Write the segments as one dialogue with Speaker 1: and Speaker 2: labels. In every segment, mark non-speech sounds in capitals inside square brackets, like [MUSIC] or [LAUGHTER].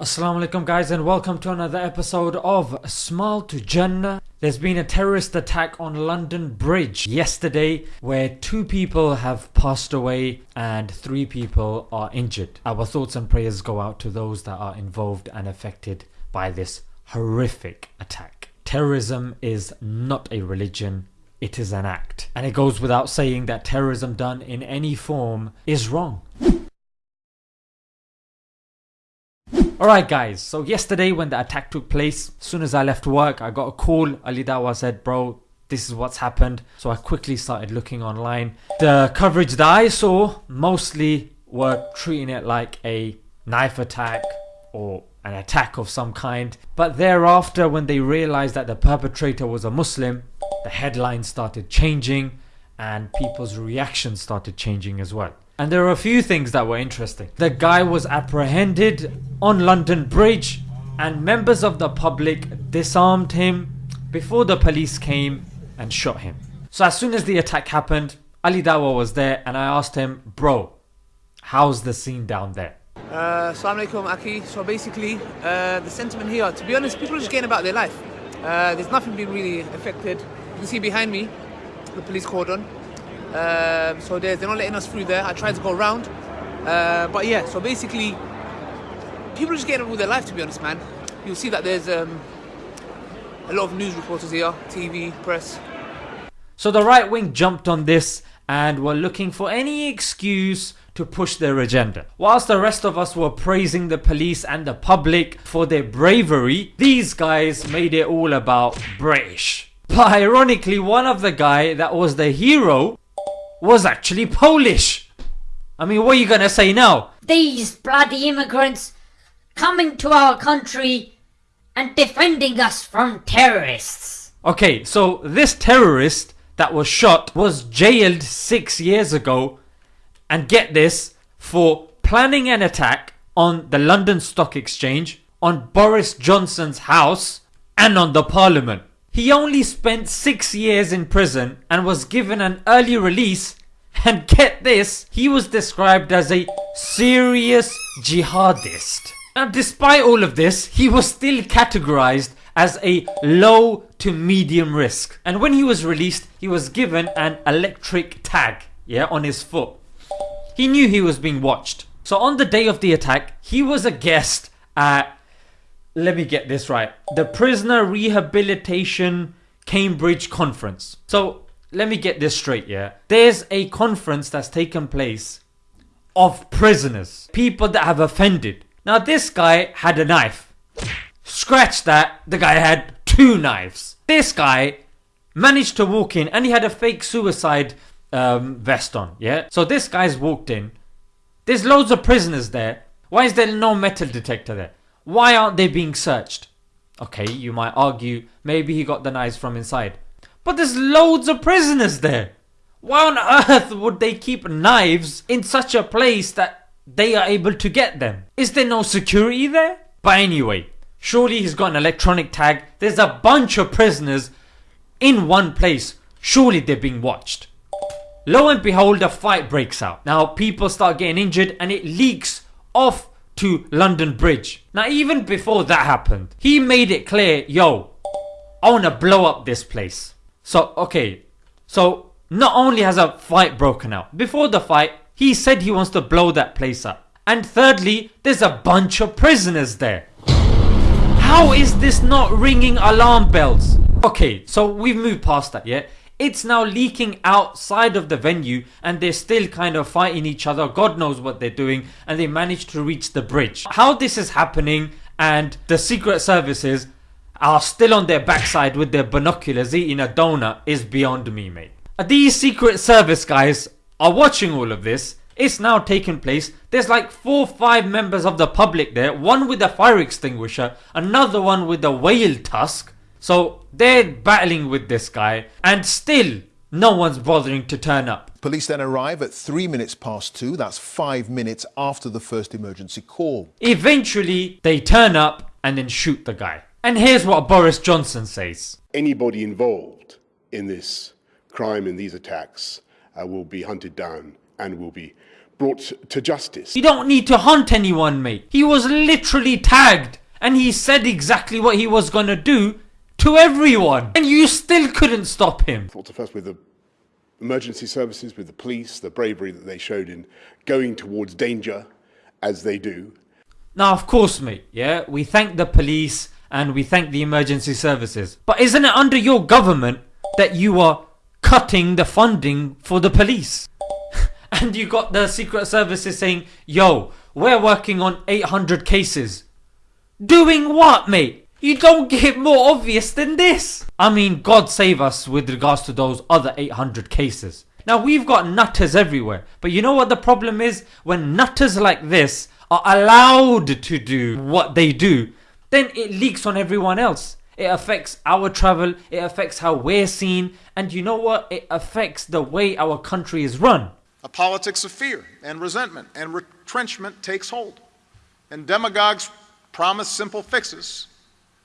Speaker 1: Assalamu alaikum guys and welcome to another episode of Smile to Jannah. There's been a terrorist attack on London Bridge yesterday where two people have passed away and three people are injured. Our thoughts and prayers go out to those that are involved and affected by this horrific attack. Terrorism is not a religion, it is an act. And it goes without saying that terrorism done in any form is wrong. Alright guys, so yesterday when the attack took place, as soon as I left work I got a call, Ali Dawah said bro this is what's happened. So I quickly started looking online. The coverage that I saw mostly were treating it like a knife attack or an attack of some kind. But thereafter when they realized that the perpetrator was a Muslim, the headlines started changing and people's reactions started changing as well. And there are a few things that were interesting. The guy was apprehended on London Bridge and members of the public disarmed him before the police came and shot him. So as soon as the attack happened, Ali Dawah was there and I asked him, bro, how's the scene down there?
Speaker 2: Uh, Assalamu alaikum, Aki. So basically, uh, the sentiment here, to be honest, people are just getting about their life. Uh, there's nothing being really affected. You can see behind me, the police cordon. Um, so they're, they're not letting us through there. I tried to go around. Uh, but yeah, so basically, people are just getting on with their life, to be honest, man. You'll see that there's um, a lot of news reporters here, TV, press.
Speaker 1: So the right wing jumped on this and were looking for any excuse to push their agenda. Whilst the rest of us were praising the police and the public for their bravery, these guys made it all about British. But ironically, one of the guy that was the hero was actually Polish. I mean, what are you gonna say now?
Speaker 3: These bloody immigrants coming to our country and defending us from terrorists.
Speaker 1: Okay, so this terrorist that was shot was jailed six years ago and get this for planning an attack on the London Stock Exchange, on Boris Johnson's house, and on the Parliament. He only spent six years in prison and was given an early release. And get this, he was described as a serious jihadist. Now, despite all of this, he was still categorized as a low to medium risk. And when he was released, he was given an electric tag, yeah, on his foot. He knew he was being watched. So on the day of the attack, he was a guest at, let me get this right, the Prisoner Rehabilitation Cambridge Conference. So let me get this straight, yeah. There's a conference that's taken place of prisoners, people that have offended. Now this guy had a knife. Scratch that, the guy had two knives. This guy managed to walk in and he had a fake suicide um, vest on, yeah? So this guy's walked in. There's loads of prisoners there. Why is there no metal detector there? Why aren't they being searched? Okay, you might argue maybe he got the knives from inside. But there's loads of prisoners there. Why on earth would they keep knives in such a place that they are able to get them? Is there no security there? But anyway, surely he's got an electronic tag. There's a bunch of prisoners in one place. Surely they're being watched. Lo and behold, a fight breaks out. Now people start getting injured and it leaks off to London Bridge. Now even before that happened, he made it clear, yo, I wanna blow up this place. So, okay, so not only has a fight broken out, before the fight, he said he wants to blow that place up. And thirdly, there's a bunch of prisoners there. How is this not ringing alarm bells? Okay, so we've moved past that, yeah? It's now leaking outside of the venue and they're still kind of fighting each other. God knows what they're doing and they managed to reach the bridge. How this is happening and the secret services are still on their backside with their binoculars eating a donut is beyond me mate. These secret service guys are watching all of this. It's now taking place. There's like 4 5 members of the public there. One with a fire extinguisher. Another one with a whale tusk. So they're battling with this guy and still no one's bothering to turn up.
Speaker 4: Police then arrive at three minutes past two. That's five minutes after the first emergency call.
Speaker 1: Eventually they turn up and then shoot the guy. And here's what Boris Johnson says.
Speaker 5: Anybody involved in this crime, in these attacks, uh, will be hunted down and will be brought to justice.
Speaker 1: You don't need to hunt anyone, mate. He was literally tagged and he said exactly what he was gonna do to everyone. And you still couldn't stop him.
Speaker 5: Thoughts are first with the emergency services, with the police, the bravery that they showed in going towards danger as they do.
Speaker 1: Now, of course, mate, yeah, we thank the police and we thank the emergency services. But isn't it under your government that you are cutting the funding for the police? [LAUGHS] and you got the secret services saying, yo, we're working on 800 cases. Doing what, mate? You don't get more obvious than this. I mean, God save us with regards to those other 800 cases. Now, we've got nutters everywhere. But you know what the problem is? When nutters like this are allowed to do what they do, then it leaks on everyone else. It affects our travel, it affects how we're seen, and you know what? It affects the way our country is run.
Speaker 6: A politics of fear and resentment and retrenchment takes hold. And demagogues promise simple fixes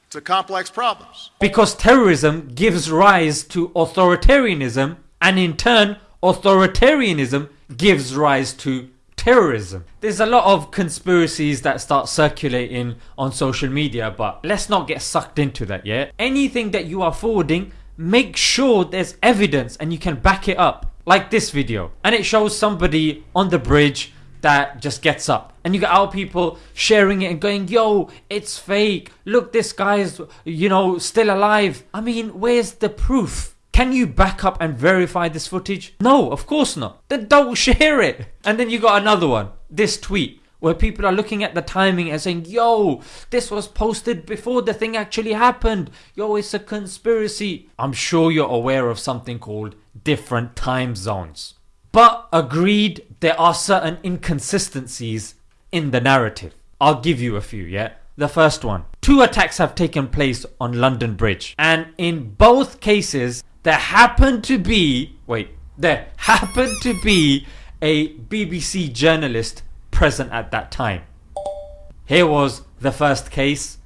Speaker 6: to complex problems.
Speaker 1: Because terrorism gives rise to authoritarianism, and in turn, authoritarianism gives rise to terrorism. There's a lot of conspiracies that start circulating on social media, but let's not get sucked into that, yeah? Anything that you are forwarding, make sure there's evidence and you can back it up. Like this video. And it shows somebody on the bridge that just gets up. And you get our people sharing it and going, yo, it's fake. Look, this guy's, you know, still alive. I mean, where's the proof? Can you back up and verify this footage? No, of course not. Then don't share it. And then you got another one. This tweet where people are looking at the timing and saying, yo, this was posted before the thing actually happened. Yo, it's a conspiracy. I'm sure you're aware of something called different time zones. But agreed, there are certain inconsistencies in the narrative. I'll give you a few, yeah? The first one. Two attacks have taken place on London Bridge. And in both cases, there happened to be, wait, there happened to be a BBC journalist present at that time. Here was the first case,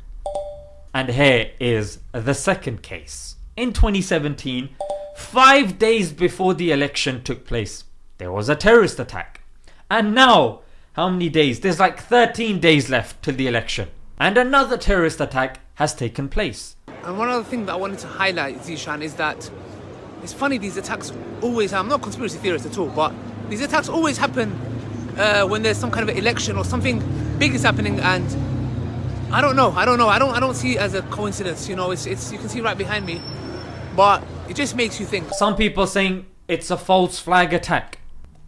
Speaker 1: and here is the second case. In 2017, five days before the election took place, there was a terrorist attack. And now, how many days? There's like 13 days left till the election. And another terrorist attack has taken place.
Speaker 2: And one other thing that I wanted to highlight, Zishan, is that it's funny these attacks always. I'm not a conspiracy theorist at all, but these attacks always happen uh, when there's some kind of election or something big is happening, and I don't know. I don't know. I don't. I don't see it as a coincidence. You know, it's it's. You can see right behind me, but it just makes you think.
Speaker 1: Some people saying it's a false flag attack.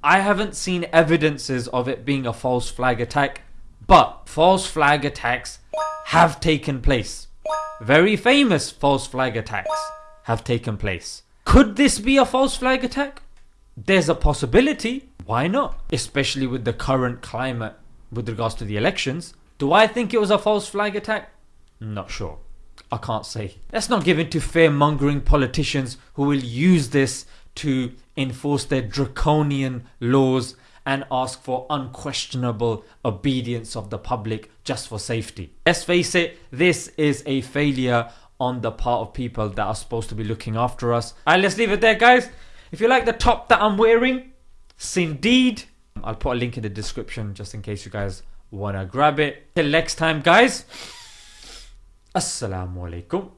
Speaker 1: I haven't seen evidences of it being a false flag attack, but false flag attacks have taken place. Very famous false flag attacks have taken place. Could this be a false flag attack? There's a possibility. Why not? Especially with the current climate with regards to the elections. Do I think it was a false flag attack? Not sure. I can't say. Let's not give in to fear mongering politicians who will use this to enforce their draconian laws and ask for unquestionable obedience of the public just for safety. Let's face it, this is a failure on the part of people that are supposed to be looking after us. Alright, let's leave it there, guys. If you like the top that I'm wearing, indeed. I'll put a link in the description just in case you guys want to grab it. Till next time, guys. Assalamu alaikum.